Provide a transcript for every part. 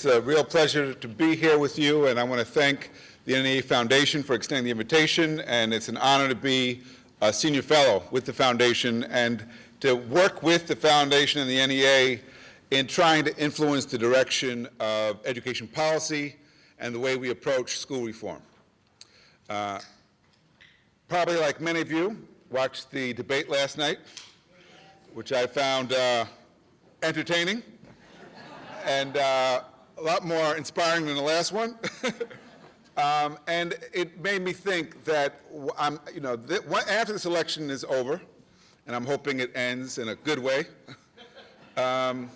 It's a real pleasure to be here with you, and I want to thank the NEA Foundation for extending the invitation, and it's an honor to be a senior fellow with the foundation and to work with the foundation and the NEA in trying to influence the direction of education policy and the way we approach school reform. Uh, probably like many of you, watched the debate last night, which I found uh, entertaining and uh, a lot more inspiring than the last one. um, and it made me think that I'm, you know, th after this election is over, and I'm hoping it ends in a good way, um,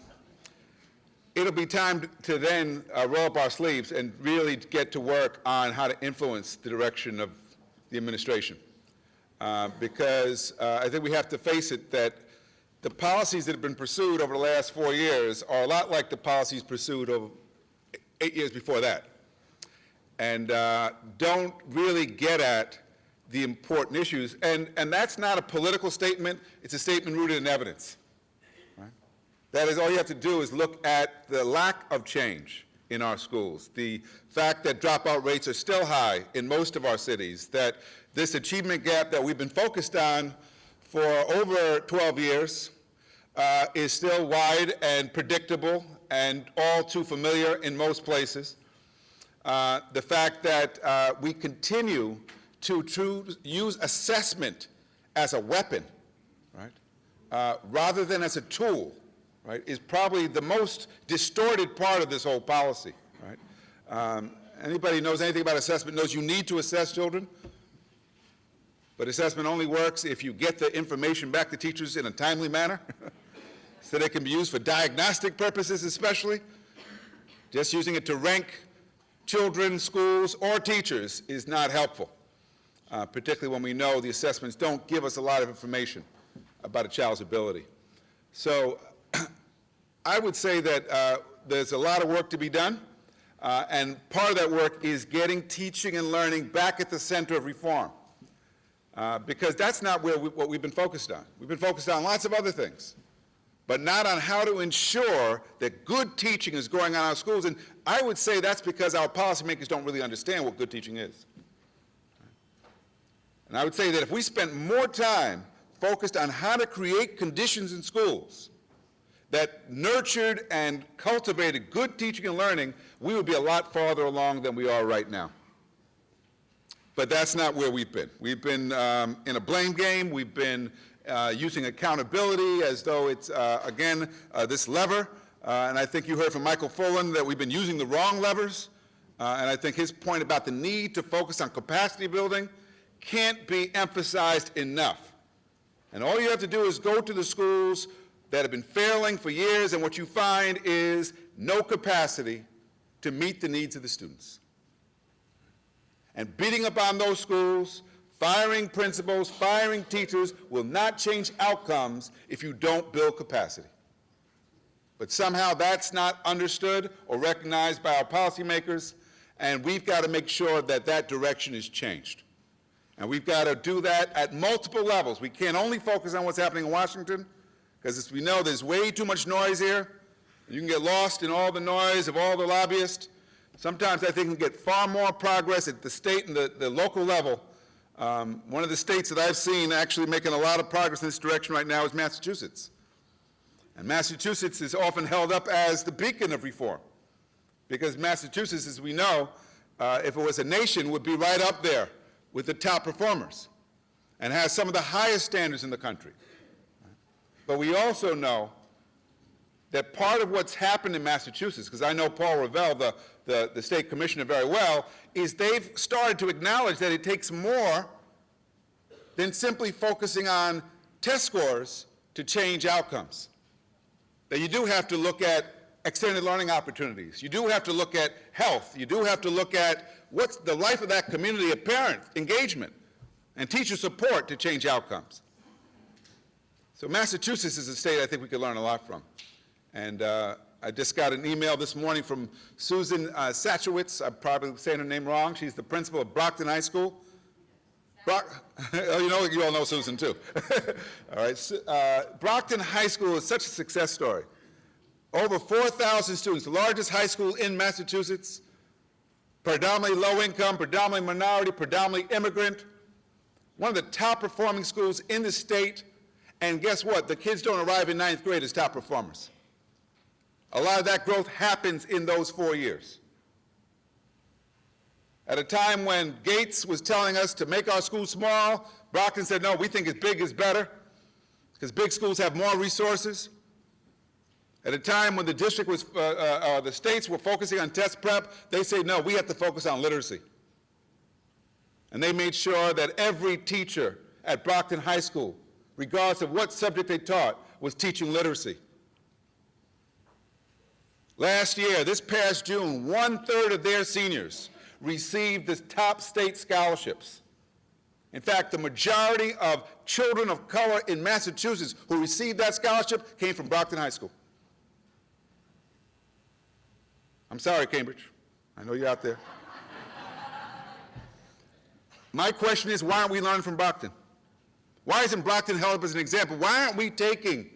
it'll be time to then uh, roll up our sleeves and really get to work on how to influence the direction of the administration. Uh, because uh, I think we have to face it that the policies that have been pursued over the last four years are a lot like the policies pursued over eight years before that and uh, don't really get at the important issues. And, and that's not a political statement. It's a statement rooted in evidence. That is, all you have to do is look at the lack of change in our schools, the fact that dropout rates are still high in most of our cities, that this achievement gap that we've been focused on for over 12 years uh, is still wide and predictable and all too familiar in most places. Uh, the fact that uh, we continue to, use assessment as a weapon, right, uh, rather than as a tool, right, is probably the most distorted part of this whole policy, right. Um, anybody knows anything about assessment knows you need to assess children, but assessment only works if you get the information back to teachers in a timely manner. so it can be used for diagnostic purposes especially. Just using it to rank children, schools, or teachers is not helpful, uh, particularly when we know the assessments don't give us a lot of information about a child's ability. So I would say that uh, there's a lot of work to be done, uh, and part of that work is getting teaching and learning back at the center of reform. Uh, because that's not where we, what we've been focused on. We've been focused on lots of other things but not on how to ensure that good teaching is going on in our schools. And I would say that's because our policymakers don't really understand what good teaching is. And I would say that if we spent more time focused on how to create conditions in schools that nurtured and cultivated good teaching and learning, we would be a lot farther along than we are right now. But that's not where we've been. We've been um, in a blame game. We've been using accountability as though it's, uh, again, uh, this lever. Uh, and I think you heard from Michael Fullan that we've been using the wrong levers. Uh, and I think his point about the need to focus on capacity building can't be emphasized enough. And all you have to do is go to the schools that have been failing for years, and what you find is no capacity to meet the needs of the students. And beating up on those schools, Firing principals, firing teachers will not change outcomes if you don't build capacity. But somehow that's not understood or recognized by our policymakers, and we've got to make sure that that direction is changed. And we've got to do that at multiple levels. We can't only focus on what's happening in Washington, because as we know, there's way too much noise here. You can get lost in all the noise of all the lobbyists. Sometimes I think we get far more progress at the state and the, the local level um, one of the states that I've seen actually making a lot of progress in this direction right now is Massachusetts. And Massachusetts is often held up as the beacon of reform because Massachusetts, as we know, uh, if it was a nation, would be right up there with the top performers and has some of the highest standards in the country. But we also know that part of what's happened in Massachusetts, because I know Paul Reville, the, the, the, state commissioner, very well, is they've started to acknowledge that it takes more than simply focusing on test scores to change outcomes. That you do have to look at extended learning opportunities. You do have to look at health. You do have to look at what's the life of that community of parent engagement and teacher support to change outcomes. So Massachusetts is a state I think we could learn a lot from. And uh, I just got an email this morning from Susan uh. I'm probably saying her name wrong. She's the principal of Brockton High School. Brock, oh, you know, you all know Susan too. all right, uh, Brockton High School is such a success story. Over 4,000 students, the largest high school in Massachusetts, predominantly low income, predominantly minority, predominantly immigrant, one of the top performing schools in the state, and guess what? The kids don't arrive in ninth grade as top performers. A lot of that growth happens in those four years. At a time when Gates was telling us to make our schools small, Brockton said, no, we think it's big is better, because big schools have more resources. At a time when the district was, uh, uh, uh, the states were focusing on test prep, they say, no, we have to focus on literacy. And they made sure that every teacher at Brockton High School, regardless of what subject they taught, was teaching literacy. Last year, this past June, one-third of their seniors received the top state scholarships. In fact, the majority of children of color in Massachusetts who received that scholarship came from Brockton High School. I'm sorry, Cambridge. I know you're out there. My question is, why aren't we learning from Brockton? Why isn't Brockton held up as an example? Why aren't we taking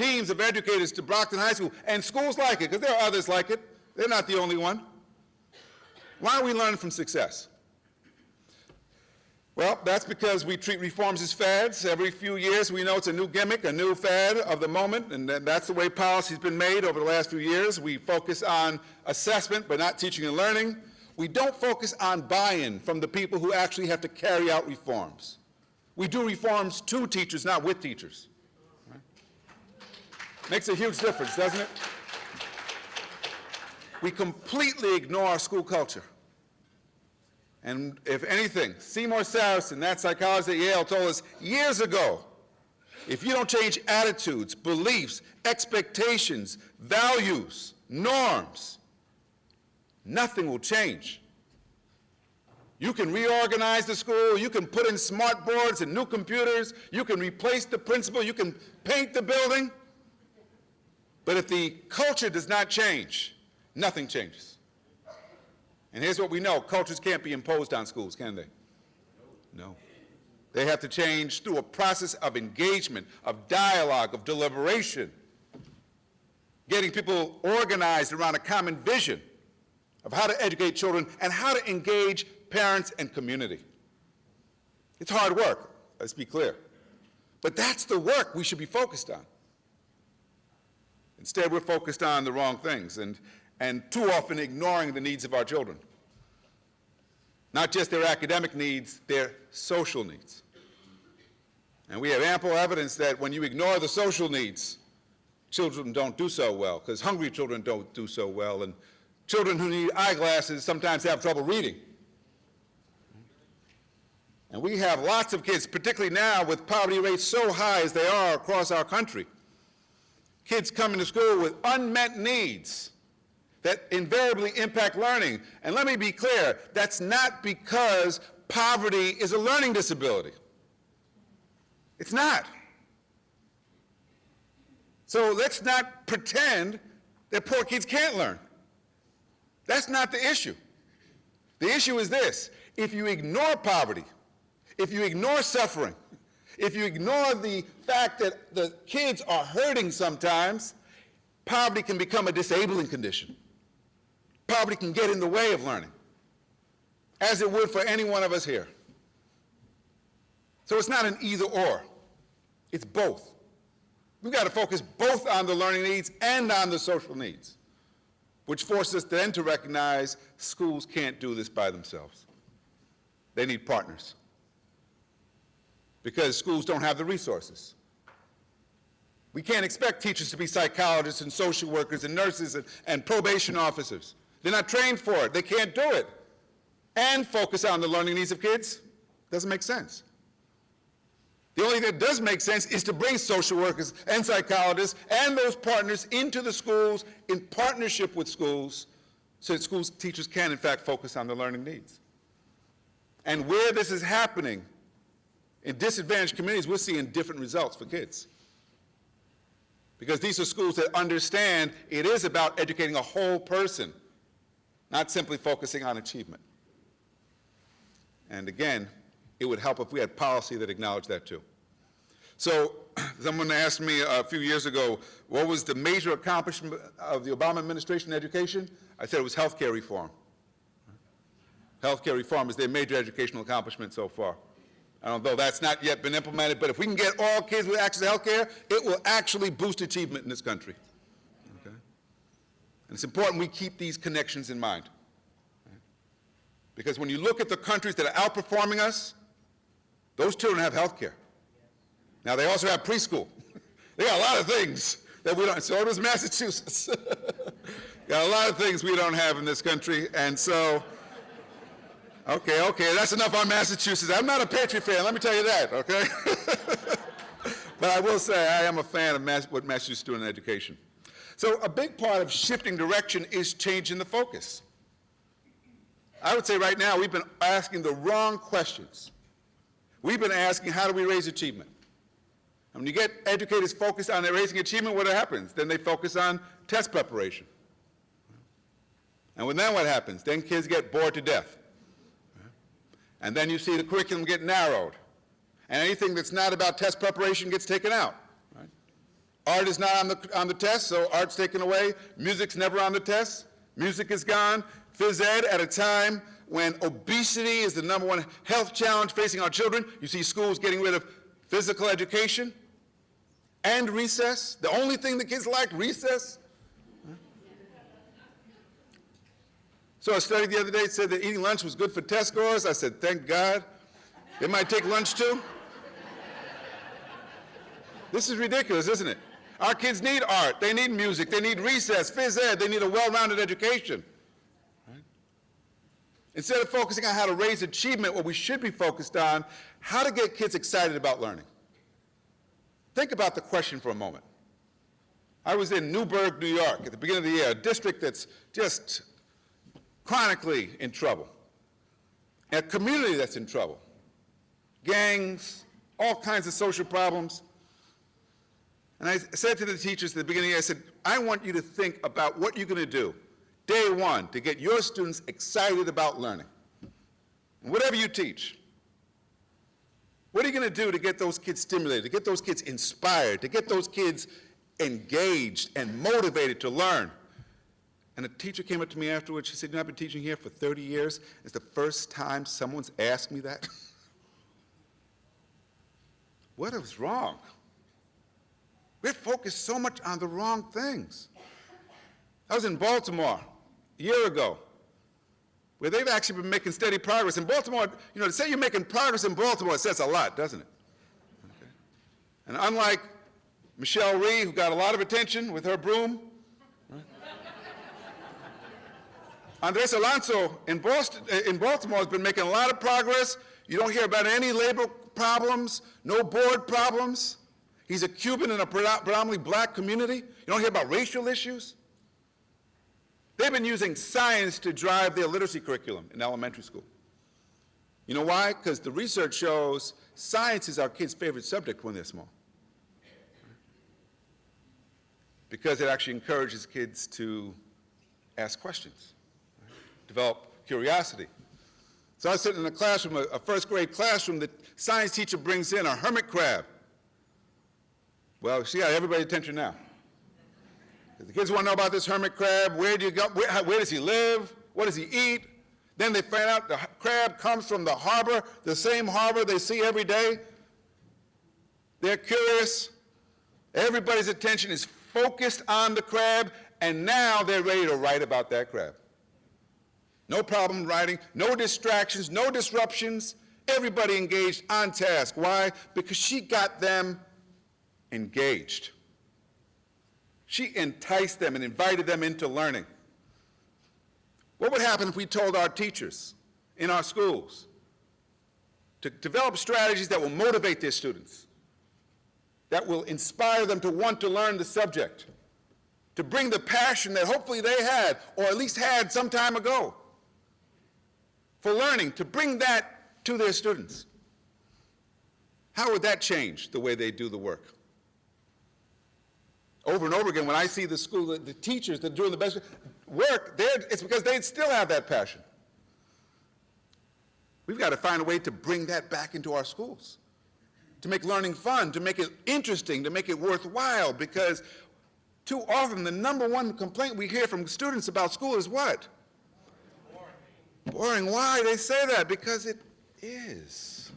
teams of educators to Brockton High School and schools like it, because there are others like it. They're not the only one. Why are we learning from success? Well, that's because we treat reforms as fads. Every few years we know it's a new gimmick, a new fad of the moment, and that's the way policy's been made over the last few years. We focus on assessment but not teaching and learning. We don't focus on buy-in from the people who actually have to carry out reforms. We do reforms to teachers, not with teachers. Makes a huge difference, doesn't it? We completely ignore our school culture. And if anything, Seymour Sarason, that psychologist at Yale, told us years ago, if you don't change attitudes, beliefs, expectations, values, norms, nothing will change. You can reorganize the school, you can put in smart boards and new computers, you can replace the principal, you can paint the building, but if the culture does not change, nothing changes. And here's what we know, cultures can't be imposed on schools, can they? No. They have to change through a process of engagement, of dialogue, of deliberation, getting people organized around a common vision of how to educate children and how to engage parents and community. It's hard work, let's be clear. But that's the work we should be focused on. Instead, we're focused on the wrong things and, and too often ignoring the needs of our children. Not just their academic needs, their social needs. And we have ample evidence that when you ignore the social needs, children don't do so well, because hungry children don't do so well, and children who need eyeglasses sometimes have trouble reading. And we have lots of kids, particularly now with poverty rates so high as they are across our country, kids coming to school with unmet needs that invariably impact learning. And let me be clear, that's not because poverty is a learning disability. It's not. So let's not pretend that poor kids can't learn. That's not the issue. The issue is this. If you ignore poverty, if you ignore suffering, if you ignore the fact that the kids are hurting sometimes, poverty can become a disabling condition. Poverty can get in the way of learning, as it would for any one of us here. So it's not an either or, it's both. We've got to focus both on the learning needs and on the social needs, which forces us then to recognize schools can't do this by themselves. They need partners because schools don't have the resources. We can't expect teachers to be psychologists and social workers and nurses and, and probation officers. They're not trained for it. They can't do it. And focus on the learning needs of kids. Doesn't make sense. The only thing that does make sense is to bring social workers and psychologists and those partners into the schools in partnership with schools so that schools teachers can, in fact, focus on the learning needs. And where this is happening, in disadvantaged communities, we're seeing different results for kids. Because these are schools that understand it is about educating a whole person, not simply focusing on achievement. And again, it would help if we had policy that acknowledged that too. So someone asked me a few years ago, what was the major accomplishment of the Obama administration in education? I said it was healthcare reform. Healthcare reform is their major educational accomplishment so far. Although that's not yet been implemented, but if we can get all kids with access to health care, it will actually boost achievement in this country. Okay? And it's important we keep these connections in mind. Because when you look at the countries that are outperforming us, those children have health care. Now, they also have preschool. they got a lot of things that we don't, so does Massachusetts. got a lot of things we don't have in this country, and so Okay, okay, that's enough on Massachusetts. I'm not a Patriot fan, let me tell you that, okay? but I will say I am a fan of Mass what Massachusetts is doing in education. So a big part of shifting direction is changing the focus. I would say right now we've been asking the wrong questions. We've been asking how do we raise achievement? And when you get educators focused on raising achievement, what happens? Then they focus on test preparation. And when then what happens? Then kids get bored to death. And then you see the curriculum get narrowed. And anything that's not about test preparation gets taken out. Right? Art is not on the, on the test, so art's taken away. Music's never on the test. Music is gone. Phys ed at a time when obesity is the number one health challenge facing our children. You see schools getting rid of physical education and recess. The only thing the kids like, recess. So a study the other day said that eating lunch was good for test scores. I said, thank God. They might take lunch too. This is ridiculous, isn't it? Our kids need art, they need music, they need recess, phys ed, they need a well-rounded education. Right? Instead of focusing on how to raise achievement, what we should be focused on, how to get kids excited about learning. Think about the question for a moment. I was in Newburgh, New York at the beginning of the year, a district that's just chronically in trouble, a community that's in trouble, gangs, all kinds of social problems. And I said to the teachers at the beginning, I said, I want you to think about what you're going to do day one to get your students excited about learning. And whatever you teach, what are you going to do to get those kids stimulated, to get those kids inspired, to get those kids engaged and motivated to learn? And a teacher came up to me afterwards. She said, you know, I've been teaching here for 30 years. It's the first time someone's asked me that. what is wrong? We're focused so much on the wrong things. I was in Baltimore a year ago, where they've actually been making steady progress. In Baltimore, you know, to say you're making progress in Baltimore says a lot, doesn't it? Okay. And unlike Michelle Rhee, who got a lot of attention with her broom, Andres Alonso in, Boston, in Baltimore has been making a lot of progress. You don't hear about any labor problems, no board problems. He's a Cuban in a predominantly black community. You don't hear about racial issues. They've been using science to drive their literacy curriculum in elementary school. You know why? Because the research shows science is our kids' favorite subject when they're small. Because it actually encourages kids to ask questions develop curiosity. So I was sitting in a classroom, a, a first grade classroom, the science teacher brings in a hermit crab. Well, she got everybody's attention now. The kids want to know about this hermit crab. Where do you go? Where, where, does he live? What does he eat? Then they find out the crab comes from the harbor, the same harbor they see every day. They're curious. Everybody's attention is focused on the crab, and now they're ready to write about that crab. No problem writing, no distractions, no disruptions. Everybody engaged on task. Why? Because she got them engaged. She enticed them and invited them into learning. What would happen if we told our teachers in our schools to develop strategies that will motivate their students, that will inspire them to want to learn the subject, to bring the passion that hopefully they had, or at least had some time ago, for learning, to bring that to their students. How would that change the way they do the work? Over and over again, when I see the school, the, the teachers that are doing the best work, it's because they still have that passion. We've got to find a way to bring that back into our schools. to make learning fun, to make it interesting, to make it worthwhile, because too often the number one complaint we hear from students about school is what? Boring. Why? They say that because it is.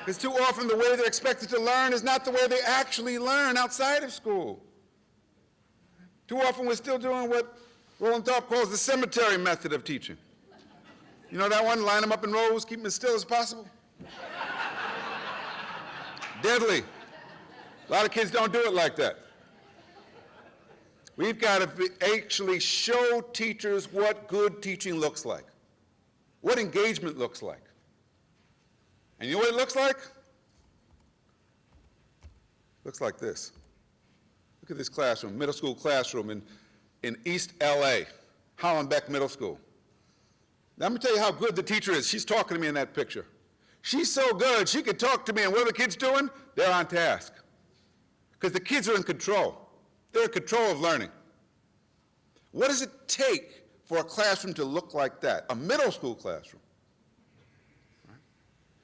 Because too often the way they're expected to learn is not the way they actually learn outside of school. Too often we're still doing what Roland Tharp calls the cemetery method of teaching. You know that one? Line them up in rows, keep them as still as possible. Deadly. A lot of kids don't do it like that. We've got to be, actually show teachers what good teaching looks like, what engagement looks like. And you know what it looks like? Looks like this. Look at this classroom, middle school classroom in, in East LA, Hollenbeck Middle School. Now, let me tell you how good the teacher is. She's talking to me in that picture. She's so good, she can talk to me, and what are the kids doing? They're on task. Because the kids are in control. They're in control of learning. What does it take for a classroom to look like that? A middle school classroom.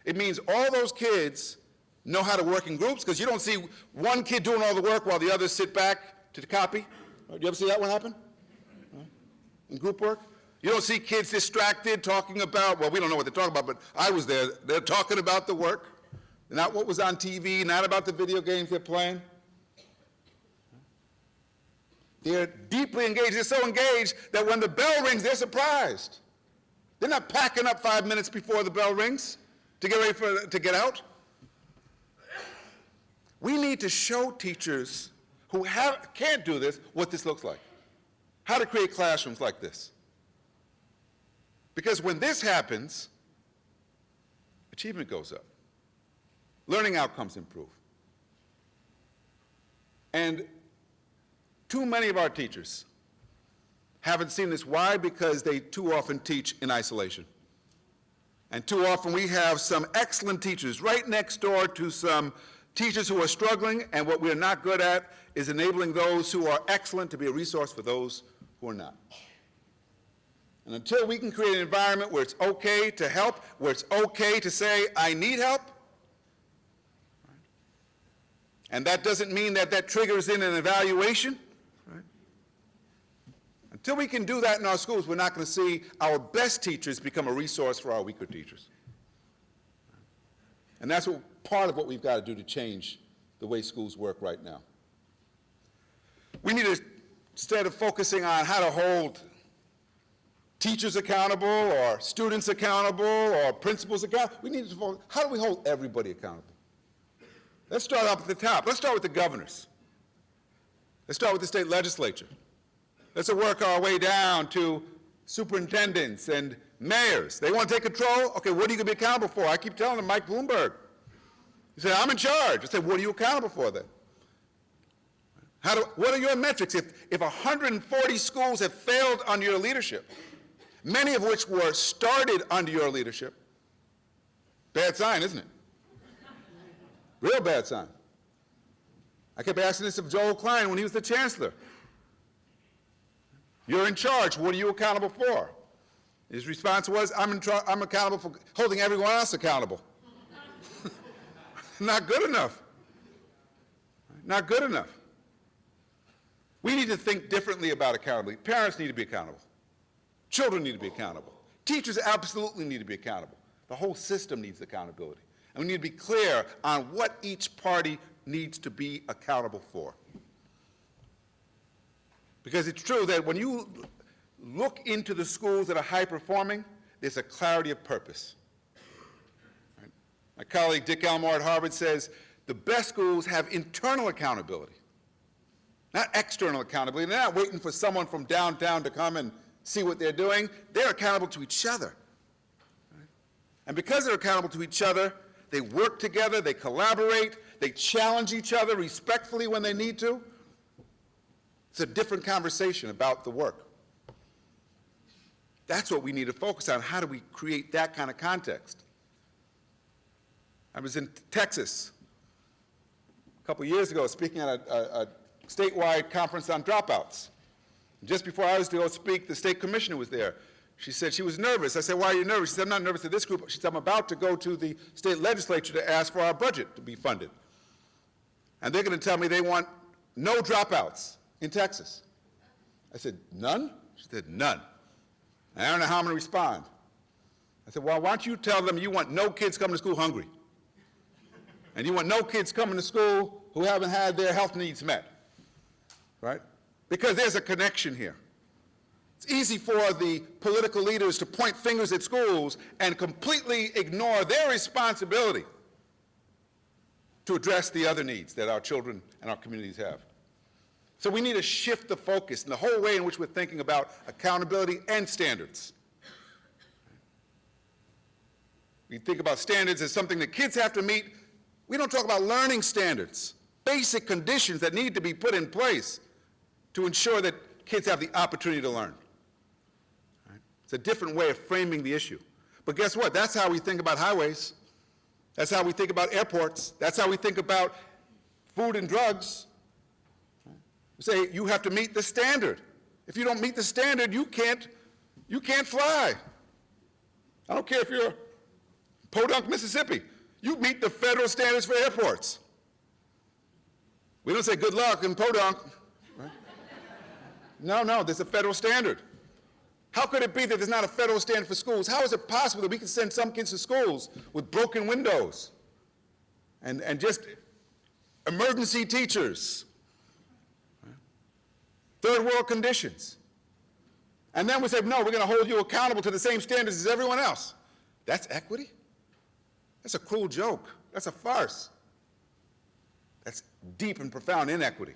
It means all those kids know how to work in groups because you don't see one kid doing all the work while the others sit back to copy. Do you ever see that one happen? In group work? You don't see kids distracted talking about, well, we don't know what they're talking about, but I was there. They're talking about the work, not what was on TV, not about the video games they're playing. They're deeply engaged. They're so engaged that when the bell rings, they're surprised. They're not packing up five minutes before the bell rings to get ready for, to get out. We need to show teachers who have, can't do this what this looks like, how to create classrooms like this. Because when this happens, achievement goes up. Learning outcomes improve. And too many of our teachers haven't seen this. Why? Because they too often teach in isolation. And too often we have some excellent teachers right next door to some teachers who are struggling, and what we're not good at is enabling those who are excellent to be a resource for those who are not. And until we can create an environment where it's okay to help, where it's okay to say, I need help, and that doesn't mean that that triggers in an evaluation, Until we can do that in our schools, we're not going to see our best teachers become a resource for our weaker teachers. And that's what, part of what we've got to do to change the way schools work right now. We need to, instead of focusing on how to hold teachers accountable or students accountable or principals accountable. We need to, focus, how do we hold everybody accountable? Let's start up at the top. Let's start with the governors. Let's start with the state legislature. Let's work our way down to superintendents and mayors. They want to take control? Okay, what are you going to be accountable for? I keep telling them, Mike Bloomberg. He said, I'm in charge. I said, what are you accountable for then? How do, what are your metrics? If, if 140 schools have failed under your leadership, many of which were started under your leadership. Bad sign, isn't it? Real bad sign. I kept asking this of Joel Klein when he was the chancellor. You're in charge. What are you accountable for? His response was, I'm, I'm accountable for holding everyone else accountable. Not good enough. Not good enough. We need to think differently about accountability. Parents need to be accountable. Children need to be accountable. Teachers absolutely need to be accountable. The whole system needs accountability. And we need to be clear on what each party needs to be accountable for. Because it's true that when you look into the schools that are high performing, there's a clarity of purpose. My colleague Dick Elmore at Harvard says the best schools have internal accountability, not external accountability. They're not waiting for someone from downtown to come and see what they're doing. They're accountable to each other. And because they're accountable to each other, they work together, they collaborate, they challenge each other respectfully when they need to. It's a different conversation about the work. That's what we need to focus on. How do we create that kind of context? I was in Texas a couple years ago speaking at a, a, a statewide conference on dropouts. Just before I was to go speak, the state commissioner was there. She said she was nervous. I said, why are you nervous? She said, I'm not nervous at this group. She said, I'm about to go to the state legislature to ask for our budget to be funded. And they're going to tell me they want no dropouts in Texas. I said, none? She said, none. I don't know how I'm going to respond. I said, well, why don't you tell them you want no kids coming to school hungry? And you want no kids coming to school who haven't had their health needs met, right? Because there's a connection here. It's easy for the political leaders to point fingers at schools and completely ignore their responsibility to address the other needs that our children and our communities have. So we need to shift the focus and the whole way in which we're thinking about accountability and standards. We think about standards as something that kids have to meet. We don't talk about learning standards, basic conditions that need to be put in place to ensure that kids have the opportunity to learn. It's a different way of framing the issue. But guess what? That's how we think about highways. That's how we think about airports. That's how we think about food and drugs. Say you have to meet the standard. If you don't meet the standard, you can't, you can't fly. I don't care if you're Podunk, Mississippi. You meet the federal standards for airports. We don't say good luck in Podunk. Right? No, no, there's a federal standard. How could it be that there's not a federal standard for schools? How is it possible that we can send some kids to schools with broken windows and, and just emergency teachers, third world conditions? And then we say, no, we're going to hold you accountable to the same standards as everyone else. That's equity? That's a cruel joke. That's a farce. That's deep and profound inequity.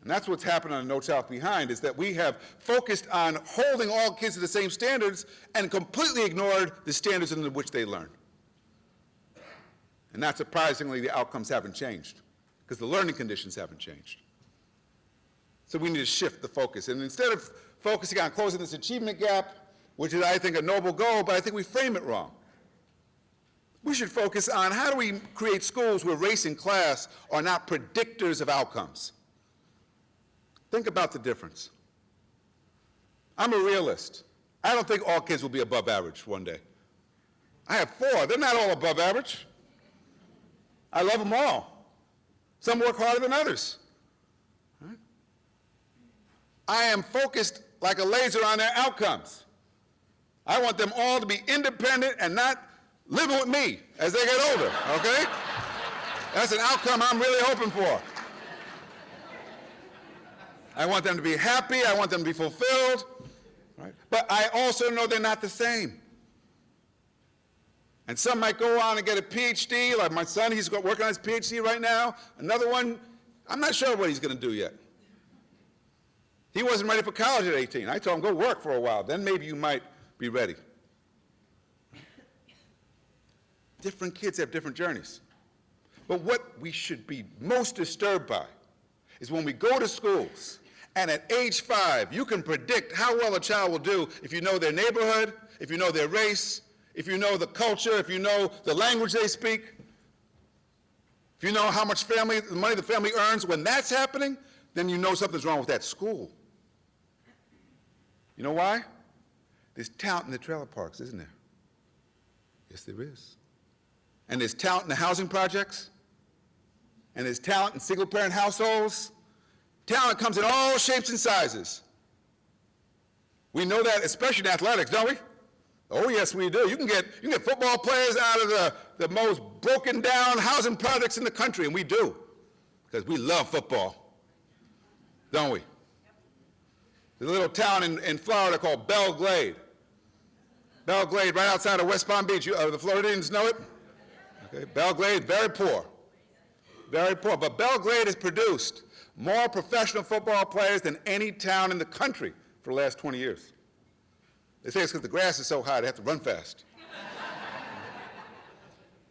And that's what's happened on No Child Behind, is that we have focused on holding all kids to the same standards and completely ignored the standards in which they learn. And not surprisingly, the outcomes haven't changed, because the learning conditions haven't changed. So we need to shift the focus. And instead of focusing on closing this achievement gap, which is, I think, a noble goal, but I think we frame it wrong. We should focus on how do we create schools where race and class are not predictors of outcomes. Think about the difference. I'm a realist. I don't think all kids will be above average one day. I have four. They're not all above average. I love them all. Some work harder than others. I am focused like a laser on their outcomes. I want them all to be independent and not living with me as they get older, okay? That's an outcome I'm really hoping for. I want them to be happy. I want them to be fulfilled. Right? But I also know they're not the same. And some might go on and get a PhD, like my son, he's working on his PhD right now. Another one, I'm not sure what he's going to do yet. He wasn't ready for college at 18. I told him, go work for a while, then maybe you might be ready. Different kids have different journeys. But what we should be most disturbed by is when we go to schools and at age five, you can predict how well a child will do if you know their neighborhood, if you know their race, if you know the culture, if you know the language they speak, if you know how much family, the money the family earns. When that's happening, then you know something's wrong with that school. You know why? There's talent in the trailer parks, isn't there? Yes, there is. And there's talent in the housing projects. And there's talent in single-parent households. Talent comes in all shapes and sizes. We know that, especially in athletics, don't we? Oh, yes, we do. You can get, you can get football players out of the, the most broken down housing projects in the country, and we do, because we love football, don't we? There's a little town in, in Florida called Belle Glade. Belle Glade, right outside of West Palm Beach. You, uh, the Floridians know it? Okay, Belle Glade, very poor. Very poor. But Belle Glade has produced more professional football players than any town in the country for the last 20 years. They say it's because the grass is so high, they have to run fast.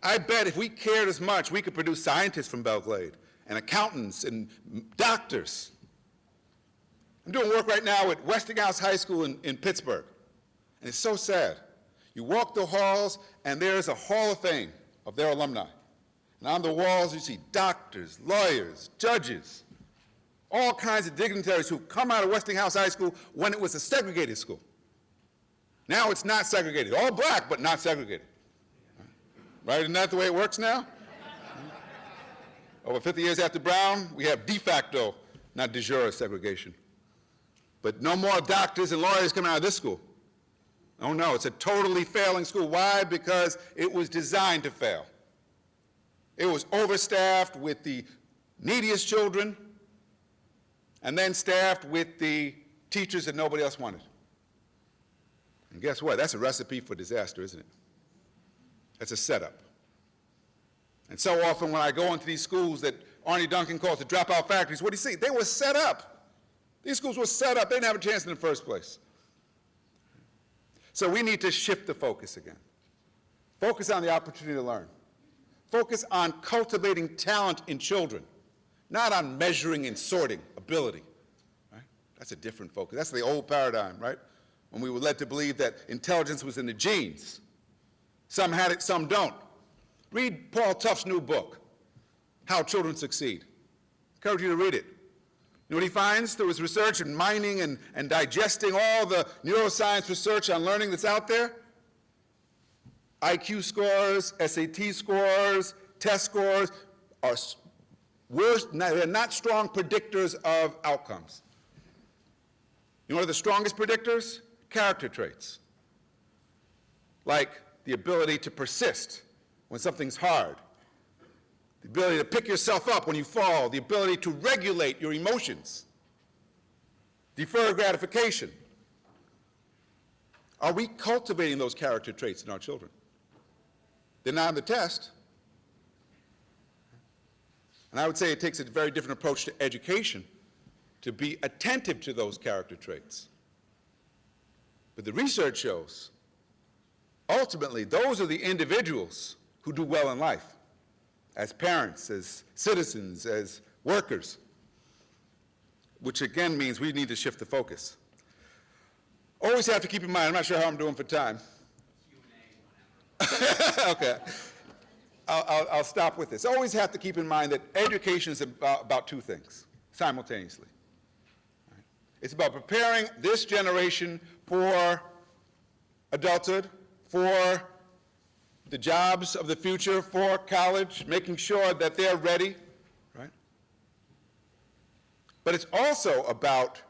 I bet if we cared as much, we could produce scientists from Belle Glade and accountants and doctors. I'm doing work right now at Westinghouse High School in, in Pittsburgh, and it's so sad. You walk the halls, and there's a hall of fame of their alumni. And on the walls, you see doctors, lawyers, judges, all kinds of dignitaries who come out of Westinghouse High School when it was a segregated school. Now it's not segregated. All black, but not segregated. Right? Isn't that the way it works now? Over 50 years after Brown, we have de facto, not de jure segregation. But no more doctors and lawyers coming out of this school. Oh no, it's a totally failing school. Why? Because it was designed to fail. It was overstaffed with the neediest children, and then staffed with the teachers that nobody else wanted. And guess what? That's a recipe for disaster, isn't it? That's a setup. And so often when I go into these schools that Arne Duncan calls the dropout factories, what do you see? They were set up. These schools were set up. They didn't have a chance in the first place. So we need to shift the focus again. Focus on the opportunity to learn. Focus on cultivating talent in children, not on measuring and sorting ability. Right? That's a different focus. That's the old paradigm, right? When we were led to believe that intelligence was in the genes. Some had it, some don't. Read Paul Tough's new book, How Children Succeed. I encourage you to read it. You know what he finds? through his research and mining and, and digesting all the neuroscience research on learning that's out there. IQ scores, SAT scores, test scores are worse, they're not strong predictors of outcomes. You know what are the strongest predictors? Character traits. Like the ability to persist when something's hard, the ability to pick yourself up when you fall, the ability to regulate your emotions, defer gratification. Are we cultivating those character traits in our children? They're not on the test. And I would say it takes a very different approach to education to be attentive to those character traits. But the research shows ultimately those are the individuals who do well in life as parents, as citizens, as workers, which again means we need to shift the focus. Always have to keep in mind, I'm not sure how I'm doing for time. okay. I'll, I'll, I'll, stop with this. Always have to keep in mind that education is about, about two things simultaneously. Right? It's about preparing this generation for adulthood, for the jobs of the future for college, making sure that they're ready, right? But it's also about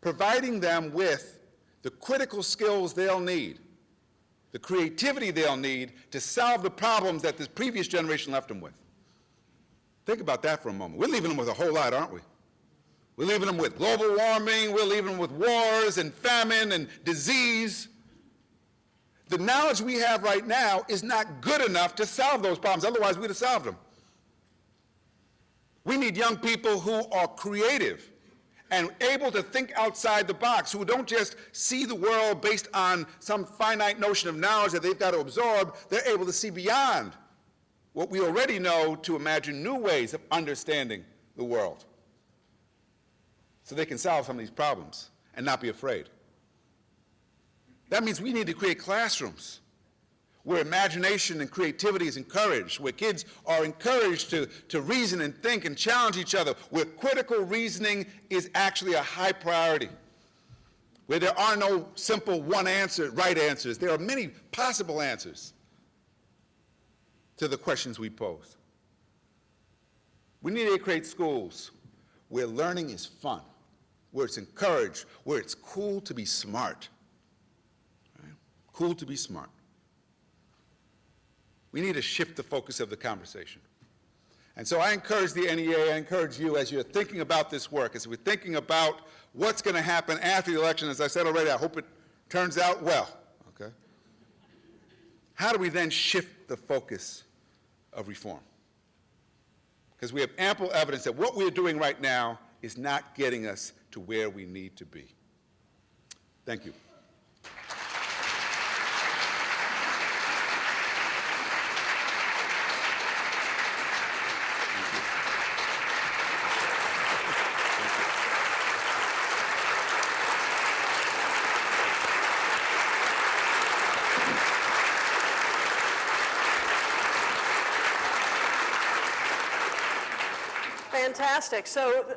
providing them with the critical skills they'll need, the creativity they'll need to solve the problems that this previous generation left them with. Think about that for a moment. We're leaving them with a whole lot, aren't we? We're leaving them with global warming, we're leaving them with wars and famine and disease. The knowledge we have right now is not good enough to solve those problems. Otherwise, we'd have solved them. We need young people who are creative and able to think outside the box, who don't just see the world based on some finite notion of knowledge that they've got to absorb. They're able to see beyond what we already know to imagine new ways of understanding the world so they can solve some of these problems and not be afraid. That means we need to create classrooms where imagination and creativity is encouraged, where kids are encouraged to, to reason and think and challenge each other, where critical reasoning is actually a high priority, where there are no simple one answer, right answers. There are many possible answers to the questions we pose. We need to create schools where learning is fun, where it's encouraged, where it's cool to be smart, Cool to be smart. We need to shift the focus of the conversation. And so I encourage the NEA, I encourage you as you're thinking about this work, as we're thinking about what's going to happen after the election, as I said already, I hope it turns out well, okay? How do we then shift the focus of reform? Because we have ample evidence that what we're doing right now is not getting us to where we need to be. Thank you. Fantastic. So,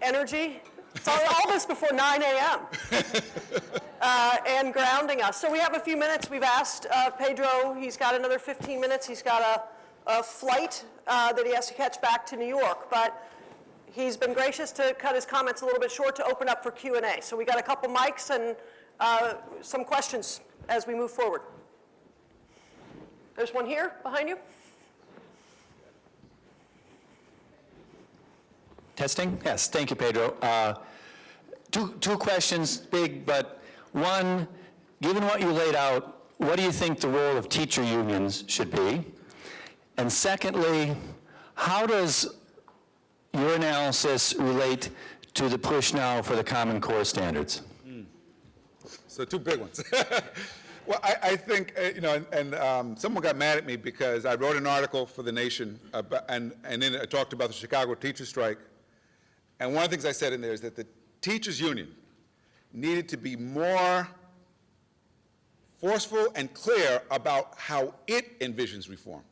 energy, it's all, all this before 9 a.m. uh, and grounding us. So we have a few minutes. We've asked uh, Pedro, he's got another 15 minutes. He's got a, a flight uh, that he has to catch back to New York. But he's been gracious to cut his comments a little bit short to open up for Q&A. So we got a couple mics and uh, some questions as we move forward. There's one here behind you. Testing? Yes, thank you, Pedro. Uh, Two, two questions, big, but one, given what you laid out, what do you think the role of teacher unions should be? And secondly, how does your analysis relate to the push now for the Common Core standards? So two big ones. well, I, I think, uh, you know, and, and um, someone got mad at me because I wrote an article for The Nation, about, and, and then I talked about the Chicago teacher strike. And one of the things I said in there is that the teachers union needed to be more forceful and clear about how it envisions reform.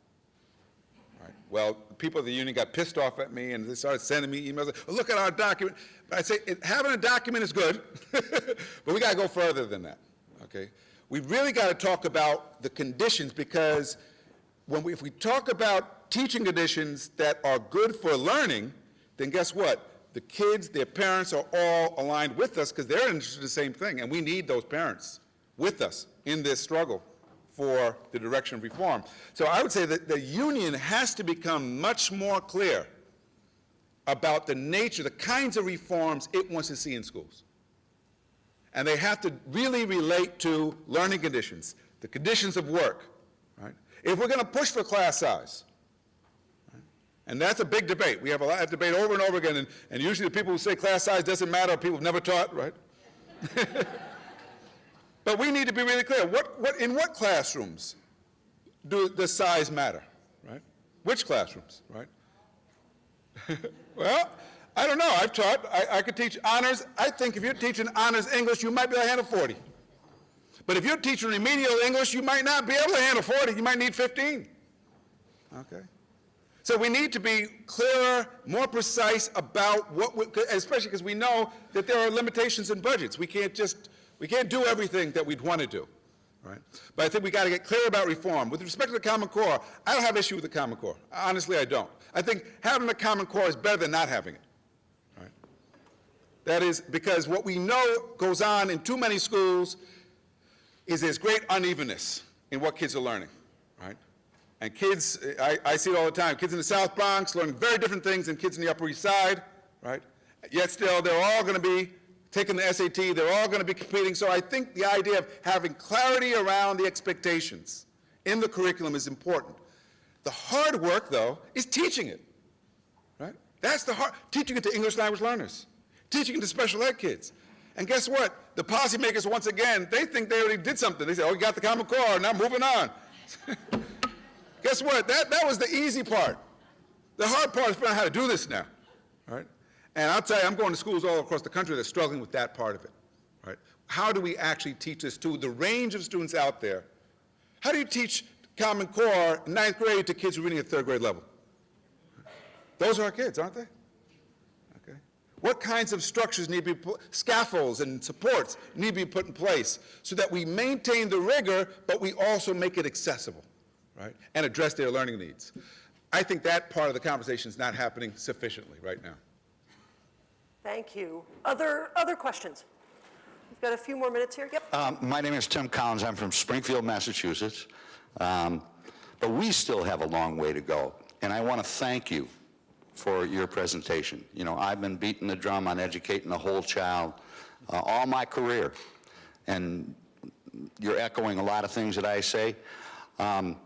Right. Well, people of the union got pissed off at me and they started sending me emails. Look at our document. I say having a document is good, but we got to go further than that. Okay. We really got to talk about the conditions because when we, if we talk about teaching conditions that are good for learning, then guess what? The kids, their parents are all aligned with us because they're interested in the same thing, and we need those parents with us in this struggle for the direction of reform. So I would say that the union has to become much more clear about the nature, the kinds of reforms it wants to see in schools. And they have to really relate to learning conditions, the conditions of work, right? If we're going to push for class size? And that's a big debate. We have a lot of debate over and over again, and, and usually the people who say class size doesn't matter are people who've never taught, right? But we need to be really clear. What, what, in what classrooms do, does size matter, right? Which classrooms, right? well, I don't know. I've taught. I, I could teach honors. I think if you're teaching honors English, you might be able to handle 40. But if you're teaching remedial English, you might not be able to handle 40. You might need 15. Okay? So we need to be clearer, more precise about what, we, especially because we know that there are limitations in budgets. We can't just, we can't do everything that we'd want to do. Right? But I think we got to get clear about reform. With respect to the Common Core, I don't have issue with the Common Core. Honestly, I don't. I think having the Common Core is better than not having it. Right? That is because what we know goes on in too many schools is there's great unevenness in what kids are learning. Right? And kids, I, I see it all the time, kids in the South Bronx learning very different things than kids in the Upper East Side. Right? Yet still, they're all going to be taking the SAT, they're all going to be competing. So I think the idea of having clarity around the expectations in the curriculum is important. The hard work, though, is teaching it, right? That's the hard, teaching it to English language learners, teaching it to special ed kids. And guess what? The policymakers, once again, they think they already did something. They say, oh, you got the Common Core, now moving on. guess what? That, that was the easy part. The hard part is figuring out how to do this now, right? And I'll tell you, I'm going to schools all across the country that are struggling with that part of it, right? How do we actually teach this to the range of students out there? How do you teach Common Core ninth grade to kids who are reading at third grade level? Those are our kids, aren't they? Okay. What kinds of structures need to be put, scaffolds and supports need to be put in place so that we maintain the rigor, but we also make it accessible, right? And address their learning needs. I think that part of the conversation is not happening sufficiently right now. Thank you. Other, other questions? We've got a few more minutes here. Yep. Um, My name is Tim Collins. I'm from Springfield, Massachusetts. Um, But we still have a long way to go. And I want to thank you for your presentation. You know, I've been beating the drum on educating the whole child uh, all my career. And you're echoing a lot of things that I say. Um,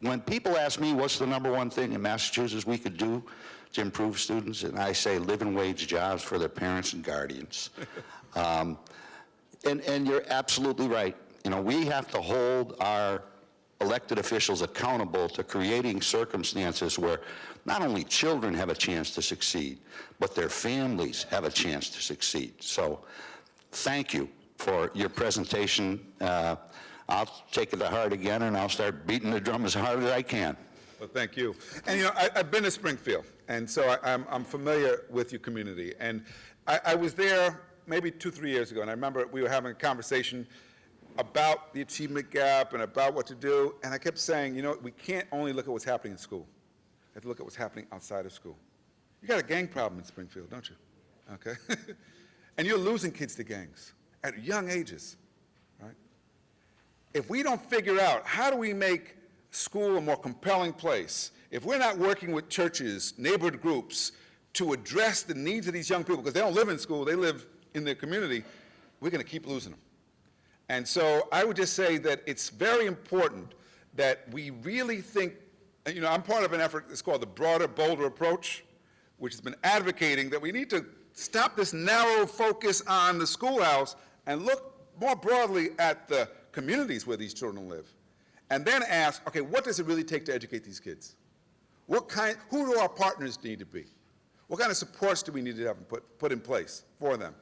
When people ask me what's the number one thing in Massachusetts we could do to improve students, and I say living wage jobs for their parents and guardians. Um, And, and you're absolutely right. You know, we have to hold our elected officials accountable to creating circumstances where not only children have a chance to succeed, but their families have a chance to succeed. So thank you for your presentation. Uh, I'll take it to heart again, and I'll start beating the drum as hard as I can. Well, thank you. And, you know, I, I've been to Springfield, and so I, I'm, I'm familiar with your community. And I, I was there maybe two, three years ago, and I remember we were having a conversation about the achievement gap and about what to do, and I kept saying, you know, we can't only look at what's happening in school. We have to look at what's happening outside of school. You got a gang problem in Springfield, don't you? Okay? and you're losing kids to gangs at young ages? If we don't figure out how do we make school a more compelling place, if we're not working with churches, neighborhood groups, to address the needs of these young people, because they don't live in school, they live in their community, we're going to keep losing them. And so I would just say that it's very important that we really think, you know, I'm part of an effort that's called the Broader, Bolder Approach, which has been advocating that we need to stop this narrow focus on the schoolhouse and look more broadly at the communities where these children live. And then ask, okay, what does it really take to educate these kids? What kind, who do our partners need to be? What kind of supports do we need to have put, put in place for them?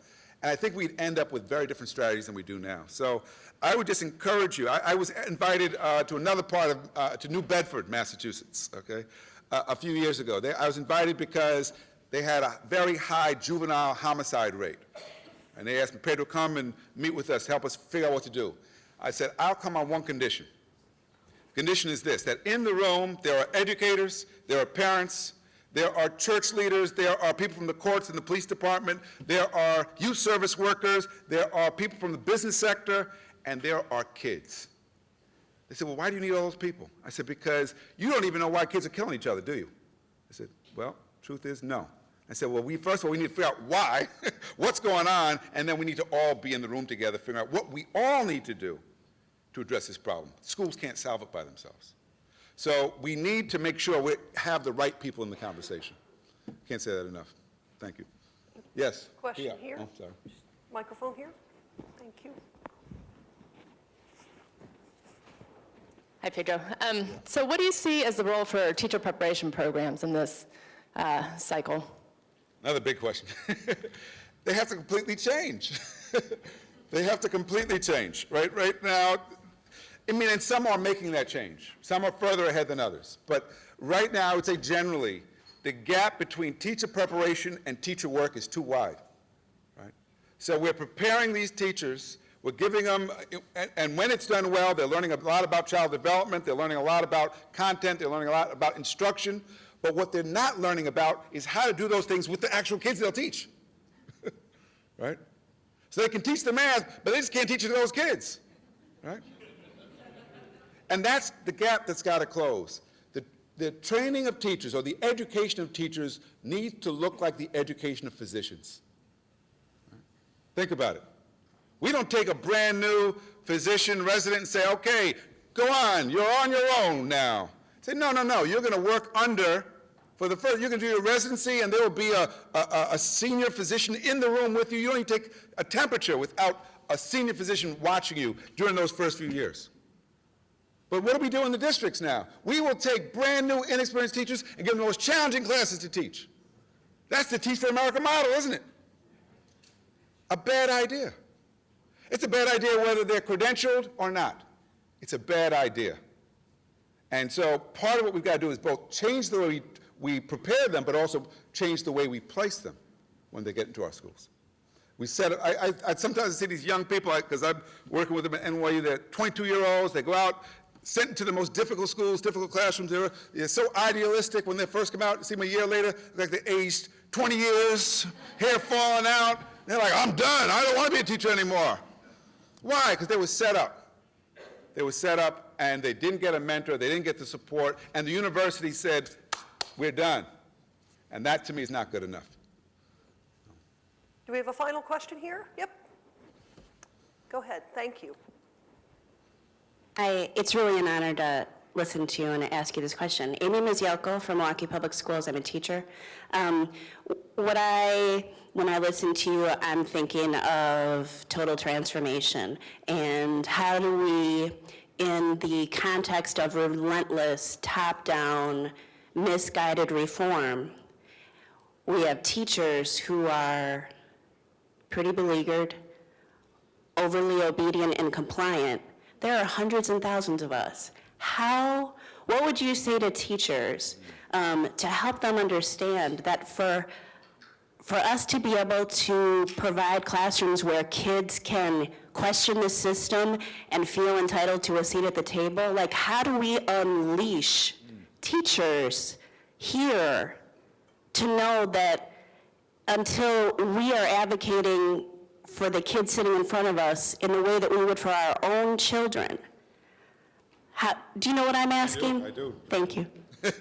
And I think we'd end up with very different strategies than we do now. So I would just encourage you. I, I was invited uh, to another part of, uh, to New Bedford, Massachusetts, okay, uh, a few years ago. They, I was invited because they had a very high juvenile homicide rate. And they asked me, Pedro, come and meet with us, help us figure out what to do. I said, I'll come on one condition. Condition is this, that in the room there are educators, there are parents, there are church leaders, there are people from the courts and the police department, there are youth service workers, there are people from the business sector, and there are kids. They said, well, why do you need all those people? I said, because you don't even know why kids are killing each other, do you? I said, well, truth is no. I said, well, we, first of all, we need to figure out why, what's going on, and then we need to all be in the room together, figure out what we all need to do to address this problem. Schools can't solve it by themselves. So we need to make sure we have the right people in the conversation. Can't say that enough. Thank you. Yes? Question Yeah. here? Oh, sorry. Microphone here? Thank you. Hi, Pedro. Um, So what do you see as the role for teacher preparation programs in this uh, cycle? Another big question. they have to completely change. they have to completely change. Right, right now, I mean, and some are making that change. Some are further ahead than others. But right now, I would say generally, the gap between teacher preparation and teacher work is too wide. Right? So we're preparing these teachers, we're giving them, and, and when it's done well, they're learning a lot about child development, they're learning a lot about content, they're learning a lot about instruction, but what they're not learning about is how to do those things with the actual kids they'll teach. right? So they can teach the math, but they just can't teach it to those kids. Right? And that's the gap that's got to close. The, the training of teachers or the education of teachers needs to look like the education of physicians. Think about it. We don't take a brand new physician resident and say, okay, go on, you're on your own now. Say, no, no, no, you're going to work under, for the first, you're going to do your residency and there will be a, a, a senior physician in the room with you. You don't take a temperature without a senior physician watching you during those first few years. But what do we do in the districts now? We will take brand new, inexperienced teachers and give them the most challenging classes to teach. That's the Teach for America model, isn't it? A bad idea. It's a bad idea whether they're credentialed or not. It's a bad idea. And so part of what we've got to do is both change the way we, we prepare them, but also change the way we place them when they get into our schools. We set, I, I, I sometimes see these young people, because I'm working with them at NYU, they're 22-year-olds, they go out, sent to the most difficult schools, difficult classrooms. They're, they're so idealistic when they first come out. See them a year later, like they aged 20 years, hair falling out. They're like, I'm done. I don't want to be a teacher anymore. Why? Because they were set up. They were set up, and they didn't get a mentor. They didn't get the support. And the university said, we're done. And that, to me, is not good enough. Do we have a final question here? Yep. Go ahead. Thank you. I, it's really an honor to listen to you and ask you this question. Amy Mizialko from Milwaukee Public Schools. I'm a teacher. Um, what I, when I listen to you, I'm thinking of total transformation and how do we, in the context of relentless, top-down, misguided reform, we have teachers who are pretty beleaguered, overly obedient and compliant, there are hundreds and thousands of us. how, what would you say to teachers um, to help them understand that for, for us to be able to provide classrooms where kids can question the system and feel entitled to a seat at the table, like how do we unleash teachers here to know that until we are advocating for the kids sitting in front of us in the way that we would for our own children. How, do you know what I'm asking? I do. Thank you.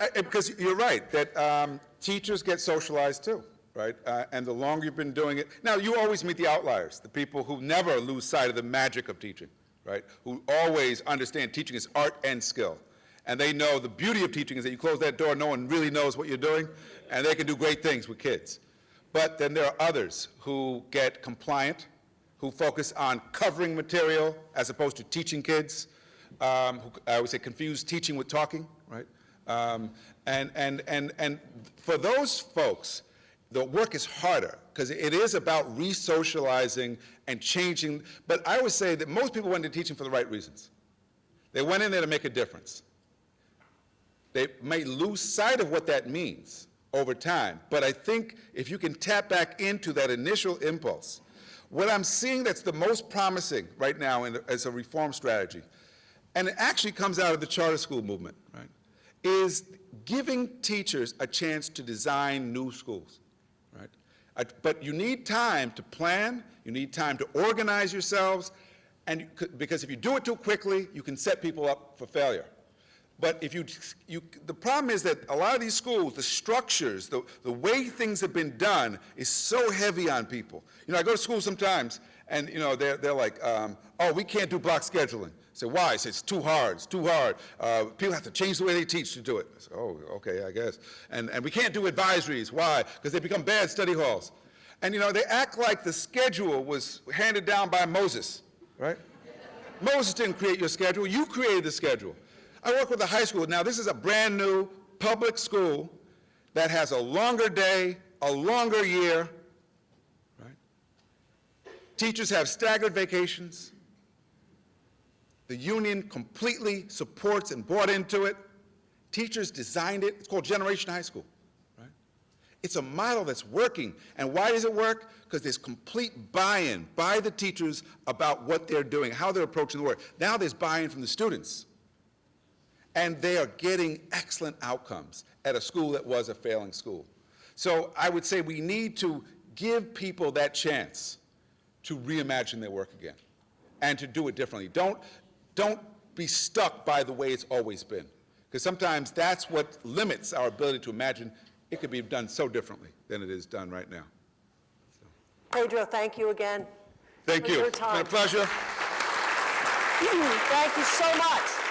Uh, Because you're right, that um, teachers get socialized too, right? Uh, And the longer you've been doing it, now, you always meet the outliers, the people who never lose sight of the magic of teaching, right? Who always understand teaching is art and skill. And they know the beauty of teaching is that you close that door, no one really knows what you're doing, and they can do great things with kids. But then there are others who get compliant, who focus on covering material as opposed to teaching kids, um, who, I would say confuse teaching with talking, right? Um, and, and, and, and for those folks, the work is harder because it is about re-socializing and changing. But I always say that most people went into teaching for the right reasons. They went in there to make a difference. They may lose sight of what that means over time, but I think if you can tap back into that initial impulse, what I'm seeing that's the most promising right now in, as a reform strategy, and it actually comes out of the charter school movement, right, is giving teachers a chance to design new schools, right? But you need time to plan, you need time to organize yourselves, and you because if you do it too quickly, you can set people up for failure. But if you, you, the problem is that a lot of these schools, the structures, the, the way things have been done is so heavy on people. You know, I go to school sometimes, and, you know, they're, they're like, um, oh, we can't do block scheduling. I say, why? I say, it's too hard, it's too hard. Uh, people have to change the way they teach to do it. I oh, okay, I guess. And, and we can't do advisories. Why? Because they become bad study halls. And, you know, they act like the schedule was handed down by Moses, right? Moses didn't create your schedule, you created the schedule. I work with a high school. Now, this is a brand-new public school that has a longer day, a longer year, right? Teachers have staggered vacations. The union completely supports and bought into it. Teachers designed it. It's called Generation High School, right? It's a model that's working. And why does it work? Because there's complete buy-in by the teachers about what they're doing, how they're approaching the work. Now there's buy-in from the students. And they are getting excellent outcomes at a school that was a failing school. So I would say we need to give people that chance to reimagine their work again and to do it differently. Don't, don't be stuck by the way it's always been. Because sometimes that's what limits our ability to imagine it could be done so differently than it is done right now. Pedro, thank you again. Thank you. It's been a pleasure. Thank you so much.